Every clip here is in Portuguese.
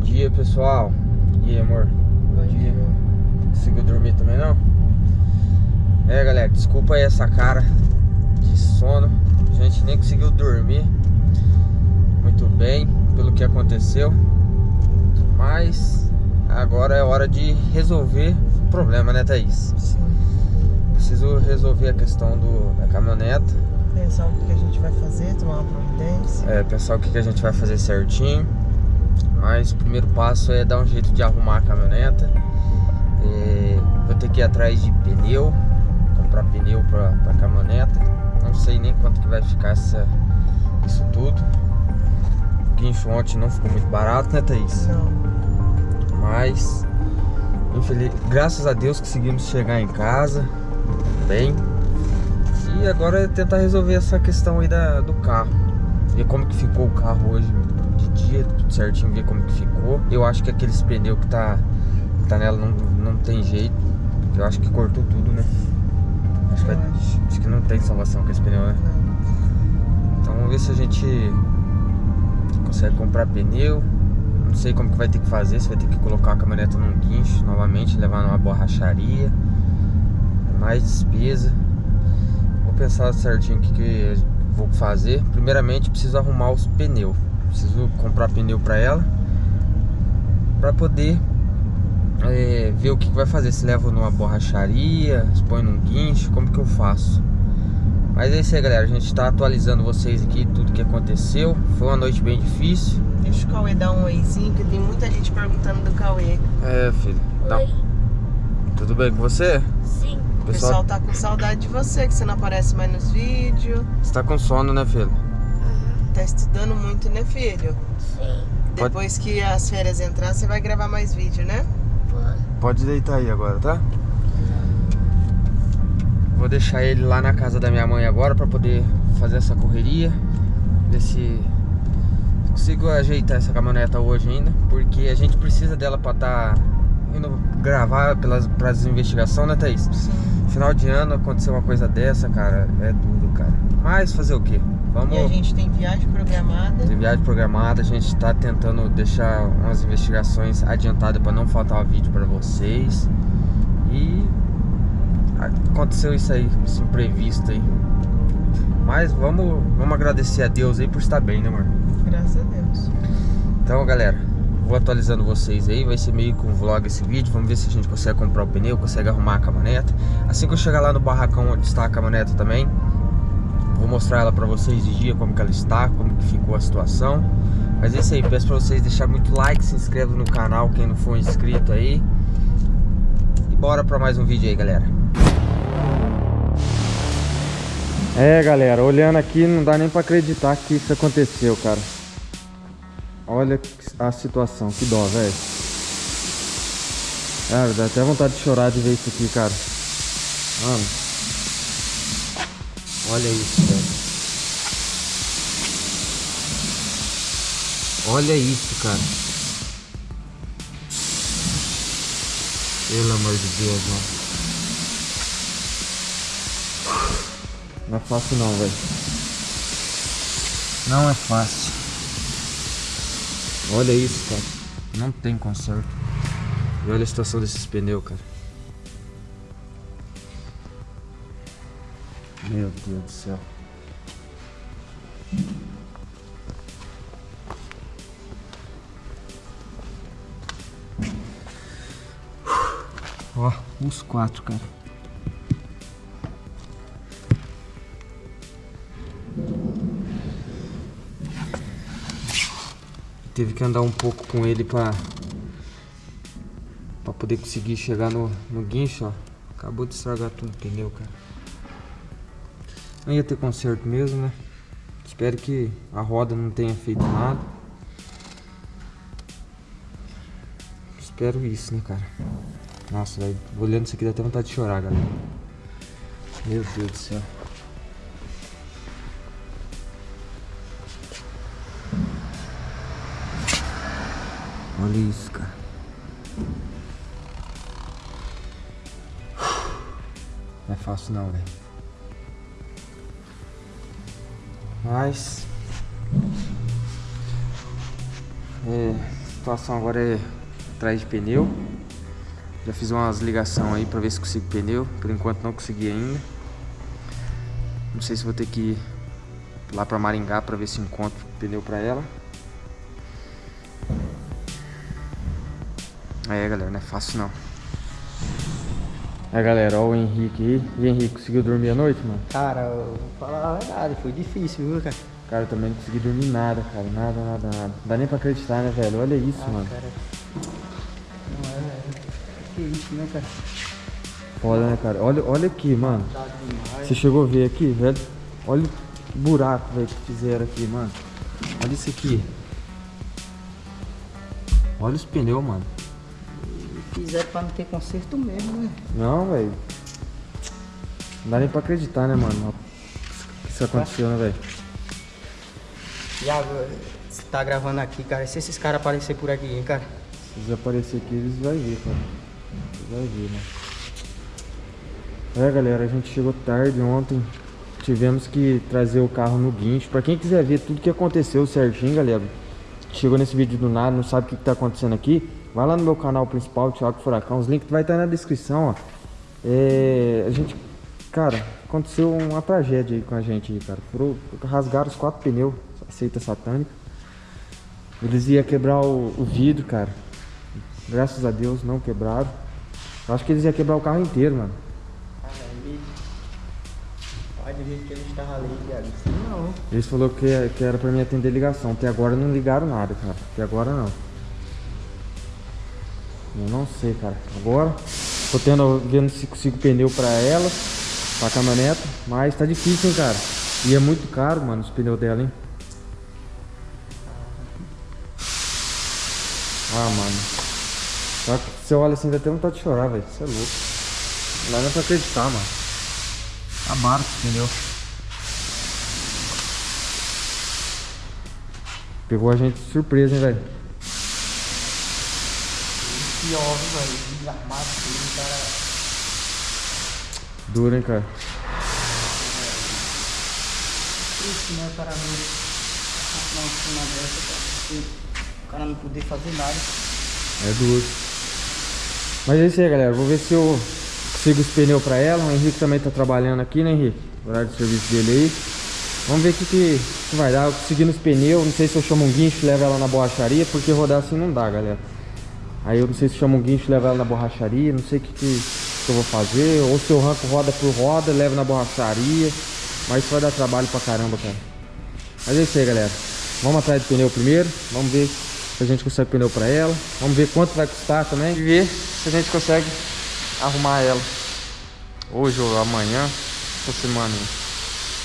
dia, pessoal. E aí, amor? Bom dia. Conseguiu dormir também, não? É, galera, desculpa aí essa cara de sono. A gente nem conseguiu dormir muito bem pelo que aconteceu. Mas agora é hora de resolver o problema, né, Thaís? Sim. Preciso resolver a questão do, da caminhoneta. Pensar o que a gente vai fazer, tomar uma providência. É, pensar o que a gente vai fazer certinho. Mas o primeiro passo é dar um jeito de arrumar a caminhoneta. É, vou ter que ir atrás de pneu, comprar pneu pra, pra caminhoneta. Não sei nem quanto que vai ficar essa, isso tudo. O guincho ontem não ficou muito barato, né, Thaís? Não. Mas, infeliz... graças a Deus conseguimos chegar em casa bem. E agora é tentar resolver essa questão aí da, do carro. Ver como que ficou o carro hoje dia, tudo certinho, ver como que ficou. Eu acho que aqueles pneus que tá, que tá nela não, não tem jeito. Eu acho que cortou tudo, né? Acho que, vai- acho. que não tem salvação com esse pneu, né? Então vamos ver se a gente consegue comprar pneu. Não sei como que vai ter que fazer, se vai ter que colocar a caminhoneta num guincho novamente, levar numa borracharia. É mais despesa. Vou pensar certinho o que, que vou fazer. Primeiramente preciso arrumar os pneus. Preciso comprar pneu para ela. Para poder é, ver o que, que vai fazer. Se levo numa borracharia, se põe num guincho, como que eu faço. Mas é isso aí, galera. A gente tá atualizando vocês aqui tudo que aconteceu. Foi uma noite bem difícil. Deixa o Cauê dar um oizinho, que tem muita gente perguntando do Cauê. É, filho. Tá- Oi, Tudo bem com você? sim, O pessoal tá com saudade de você, que você não aparece mais nos vídeos. Você tá com sono, né, filho? Tá estudando muito, né, filho? sim, Pode- Depois que as férias entrar, você vai gravar mais vídeo, né? vou. Pode deitar aí agora, tá? Vou deixar ele lá na casa da minha mãe agora pra poder fazer essa correria. Ver se consigo ajeitar essa caminhoneta hoje ainda. Porque a gente precisa dela pra tá indo gravar pelas, pras investigações, né, Thaís? Sim. Final de ano aconteceu uma coisa dessa, cara, é duro, cara. Mas fazer o quê? Vamos. E a gente tem viagem programada. Tem viagem programada, a gente tá tentando deixar umas investigações adiantadas para não faltar vídeo para vocês. E aconteceu isso aí, esse imprevisto aí. Mas vamos, vamos agradecer a Deus aí por estar bem, né, amor? Graças a Deus. Então, galera, vou atualizando vocês aí, vai ser meio que um vlog esse vídeo. Vamos ver se a gente consegue comprar o pneu, consegue arrumar a caminhoneta. Assim que eu chegar lá no barracão onde está a caminhoneta também, vou mostrar ela pra vocês de dia, como que ela está, como que ficou a situação. Mas é isso aí, peço pra vocês deixar muito like, se inscreva no canal, quem não for inscrito aí. E bora pra mais um vídeo aí, galera. É, galera, olhando aqui não dá nem pra acreditar que isso aconteceu, cara. Olha a situação, que dó, velho. Cara, dá até vontade de chorar de ver isso aqui, cara. Mano. Olha isso, velho. Olha isso, cara. Pelo amor de Deus, mano. Não é fácil não, velho. Não é fácil. Olha isso, cara. Não tem conserto. E olha a situação desses pneus, cara. Meu Deus do céu. Ó, os quatro, cara. Teve que andar um pouco com ele pra, pra poder conseguir chegar no, no guincho, ó. Acabou de estragar tudo o pneu, cara. Não ia ter conserto mesmo, né? Espero que a roda não tenha feito nada. Espero isso, né, cara? Nossa, velho, olhando isso aqui dá até vontade de chorar, galera. Meu Deus do céu. Olha isso, cara. Não é fácil não, velho. Mas. É. situação agora é atrás de pneu. Já fiz umas ligações aí pra ver se consigo pneu. Por enquanto não consegui ainda. Não sei se vou ter que ir lá pra Maringá pra ver se encontro pneu pra ela. É, galera, não é fácil não. É, galera, ó o Henrique aí. E Henrique, conseguiu dormir a noite, mano? Cara, eu vou falar a verdade, foi difícil, viu, cara? Cara, eu também não consegui dormir nada, cara. Nada, nada, nada. Não dá nem pra acreditar, né, velho? Olha isso, Ah, mano. cara. Não é. Que isso, né, cara? Foda, né, cara? Olha, olha aqui, mano. Tá. Você chegou a ver aqui, velho? Olha o buraco, velho, que fizeram aqui, mano. Olha isso aqui. Olha os pneus, mano. Fizeram pra não ter conserto mesmo, né? Não, velho. Não dá nem pra acreditar, né, mano? Que isso aconteceu, né, velho? E agora, você tá gravando aqui, cara. Se esses caras aparecerem por aqui, hein, cara? Se eles aparecer aqui, eles vão ver, cara. Eles vão ver, né? É, galera, a gente chegou tarde ontem. Tivemos que trazer o carro no guincho. Pra quem quiser ver tudo que aconteceu certinho, galera. Chegou nesse vídeo do nada, não sabe o que, que tá acontecendo aqui. Vai lá no meu canal principal, Thiago Furacão. Os links vai estar na descrição, ó. É, a gente, cara, aconteceu uma tragédia aí com a gente cara. Furou, rasgaram os quatro pneus, seita satânica. Eles iam quebrar o, o vidro, cara. Graças a Deus não quebraram. Eu acho que eles iam quebrar o carro inteiro, mano. Ele... Olha do jeito que ele estava ali, Thiago. Não. Eles falaram que, que era pra mim atender ligação. Até agora não ligaram nada, cara. Até agora não. Eu não sei, cara. Agora tô tendo, vendo se consigo pneu pra ela, pra caminhoneta. Mas tá difícil, hein, cara. E é muito caro, mano, os pneus dela, hein. Ah, mano. Só que você olha assim, dá até vontade de chorar, velho. Você é louco. Não dá pra acreditar, mano. Acabaram os pneus. Pegou a gente de surpresa, hein, velho. Pior, velho. Desarmado tudo, cara. Duro, hein, cara. Triste, né, cara? Não, cima dessa, cara. porque O cara não poder fazer nada. É duro. Mas é isso aí, galera. Vou ver se eu consigo os pneus pra ela. O Henrique também tá trabalhando aqui, né, Henrique? Horário de serviço dele aí. Vamos ver o que, que, que vai dar. Eu consegui nos pneus. Não sei se eu chamo um guincho e levo ela na borracharia, porque rodar assim não dá, galera. Aí eu não sei se chamo um guincho e levo ela na borracharia. Não sei o que, que, que eu vou fazer. Ou se eu arranco roda por roda, levo na borracharia. Mas isso vai dar trabalho pra caramba, cara. Mas é isso aí, galera. Vamos atrás do pneu primeiro. Vamos ver se a gente consegue pneu pra ela. Vamos ver quanto vai custar também. E ver se a gente consegue arrumar ela. Hoje ou amanhã. Essa semana.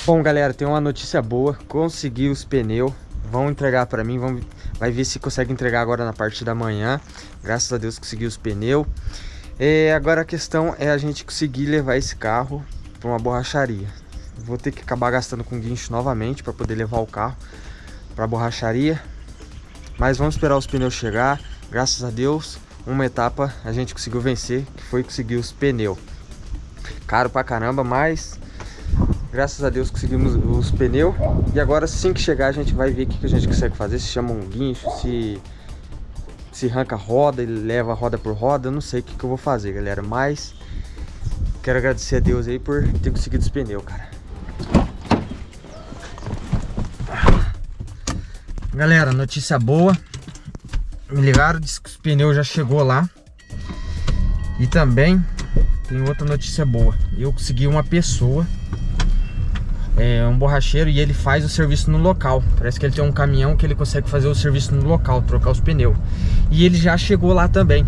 Bom, galera, tem uma notícia boa. Consegui os pneus. Vão entregar pra mim. Vamos, vai ver se consegue entregar agora na parte da manhã. Graças a Deus consegui os pneus. É, agora a questão é a gente conseguir levar esse carro pra uma borracharia. Vou ter que acabar gastando com guincho novamente para poder levar o carro para a borracharia. Mas vamos esperar os pneus chegar. Graças a Deus, uma etapa a gente conseguiu vencer, que foi conseguir os pneus. Caro pra caramba, mas graças a Deus conseguimos os pneus. E agora assim que chegar a gente vai ver o que, a gente consegue fazer. Se chama um guincho, se se arranca roda, ele leva roda por roda. Eu não sei o que, que eu vou fazer, galera. Mas quero agradecer a Deus aí por ter conseguido os pneus, cara. Galera, notícia boa. Me ligaram, disse que os pneus já chegou lá. E também tem outra notícia boa. Eu consegui uma pessoa, é um borracheiro, e ele faz o serviço no local. Parece que ele tem um caminhão que ele consegue fazer o serviço no local, trocar os pneus. E ele já chegou lá também.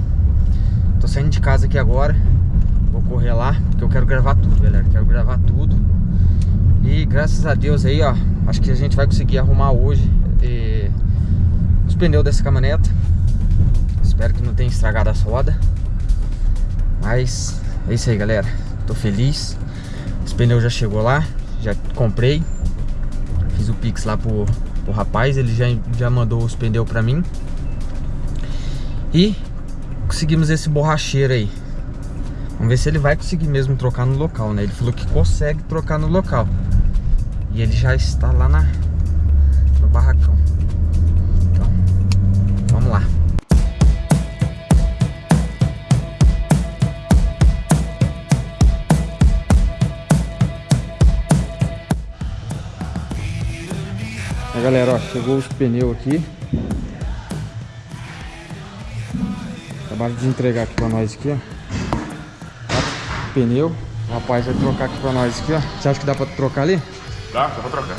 Tô saindo de casa aqui agora. Vou correr lá, porque eu quero gravar tudo, galera. Quero gravar tudo. E graças a Deus aí, ó. Acho que a gente vai conseguir arrumar hoje eh, os pneus dessa caminhoneta. Espero que não tenha estragado as rodas. Mas é isso aí, galera. Tô feliz. Os pneus já chegou lá. Já comprei. Fiz o Pix lá pro, pro rapaz. Ele já, já mandou os pneus pra mim. E conseguimos esse borracheiro aí. Vamos ver se ele vai conseguir mesmo trocar no local, né? Ele falou que consegue trocar no local. E ele já está lá na, no barracão. Galera, ó, chegou os pneus aqui. Acabaram de entregar aqui pra nós aqui, ó. Pneu. O rapaz vai trocar aqui pra nós aqui, ó. Você acha que dá pra trocar ali? Dá, dá pra trocar.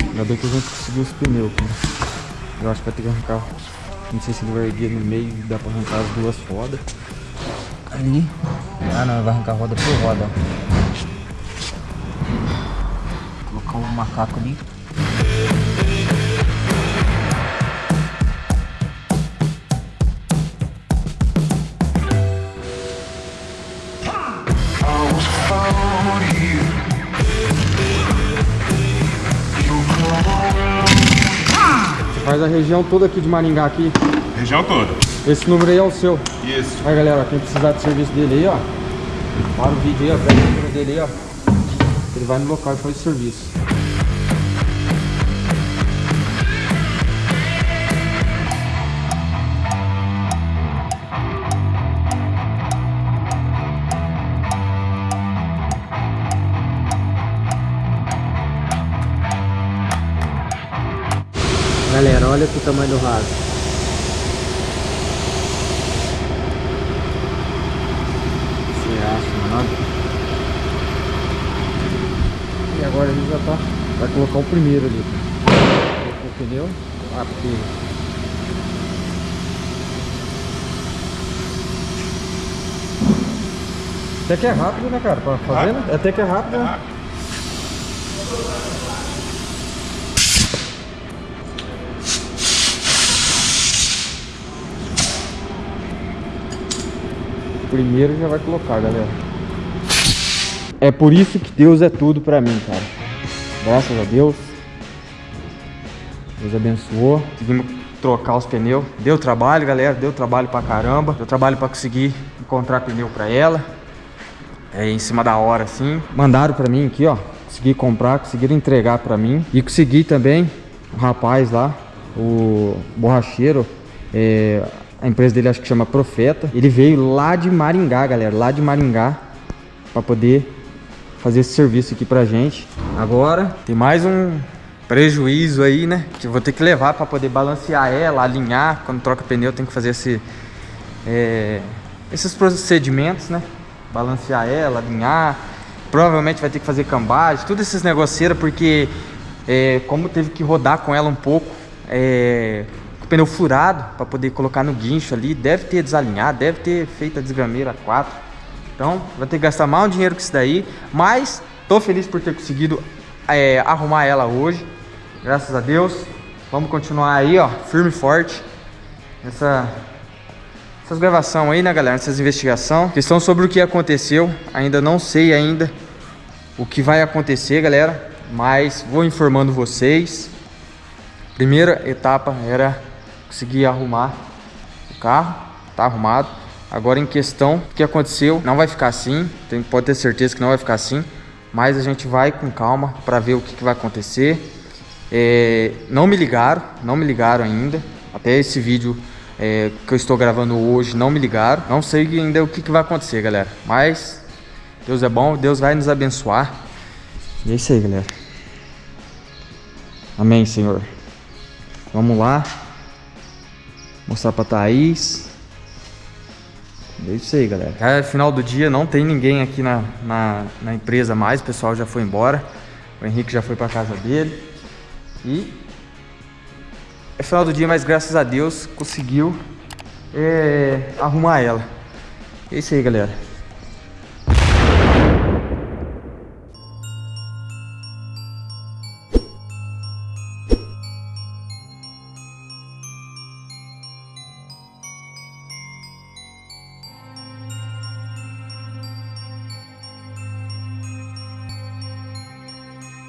Ainda bem que a gente conseguiu os pneus aqui. Eu acho que vai ter que arrancar. Não sei se ele vai erguer no meio e dá pra arrancar as duas rodas. Ali. Ah não, vai arrancar roda por roda. Colocar o macaco ali. Você faz a região toda aqui de Maringá aqui. Região toda. Esse número aí é o seu. Isso. Aí galera, quem precisar do serviço dele aí, ó. Para o vídeo aí, ó. Pega o número dele aí, ó. Ele vai no local e faz o serviço. Galera, olha o tamanho do raso. Você acha, mano? E agora ele já tá. Vai colocar o primeiro ali. O pneu. Ah, porque. Até que é rápido, né, cara? Pra fazer, né? Até que é rápido, né? Primeiro já vai colocar, galera. É por isso que Deus é tudo pra mim, cara. Graças a Deus. Deus abençoou. Conseguimos trocar os pneus. Deu trabalho, galera. Deu trabalho pra caramba. Deu trabalho pra conseguir encontrar pneu pra ela. É em cima da hora, assim. Mandaram pra mim aqui, ó. Consegui comprar, conseguiram entregar pra mim. E consegui também o rapaz lá, o borracheiro. É, a empresa dele acho que chama Profeta. Ele veio lá de Maringá, galera. Lá de Maringá. Pra poder fazer esse serviço aqui pra gente. Agora tem mais um prejuízo aí, né? Que eu vou ter que levar pra poder balancear ela, alinhar. Quando troca pneu tem que fazer esse, é, esses procedimentos, né? Balancear ela, alinhar. Provavelmente vai ter que fazer cambagem, tudo esses negoceiros, porque é, como teve que rodar com ela um pouco, é, pneu furado para poder colocar no guincho ali, deve ter desalinhado, deve ter feito a desgrameira 4. Então, vai ter que gastar mais um dinheiro com isso daí, mas tô feliz por ter conseguido é, arrumar ela hoje, graças a Deus. Vamos continuar aí, ó, firme e forte nessa essas gravações aí, né, galera? Essas investigações. Questão sobre o que aconteceu. Ainda não sei ainda o que vai acontecer, galera. Mas vou informando vocês. Primeira etapa era conseguir arrumar o carro. Tá arrumado. Agora em questão, o que aconteceu, não vai ficar assim. Tem, pode ter certeza que não vai ficar assim. Mas a gente vai com calma para ver o que, que vai acontecer. É, não me ligaram, não me ligaram ainda. Até esse vídeo é, que eu estou gravando hoje não me ligaram. Não sei ainda o que, que vai acontecer, galera. Mas Deus é bom, Deus vai nos abençoar. E é isso aí, galera. Amém, Senhor. Vamos lá. Mostrar pra Thaís. É isso aí, galera. É final do dia, não tem ninguém aqui na, na, na empresa mais. O pessoal já foi embora. O Henrique já foi pra casa dele. E é final do dia, mas graças a Deus conseguiu é, arrumar ela. É isso aí, galera.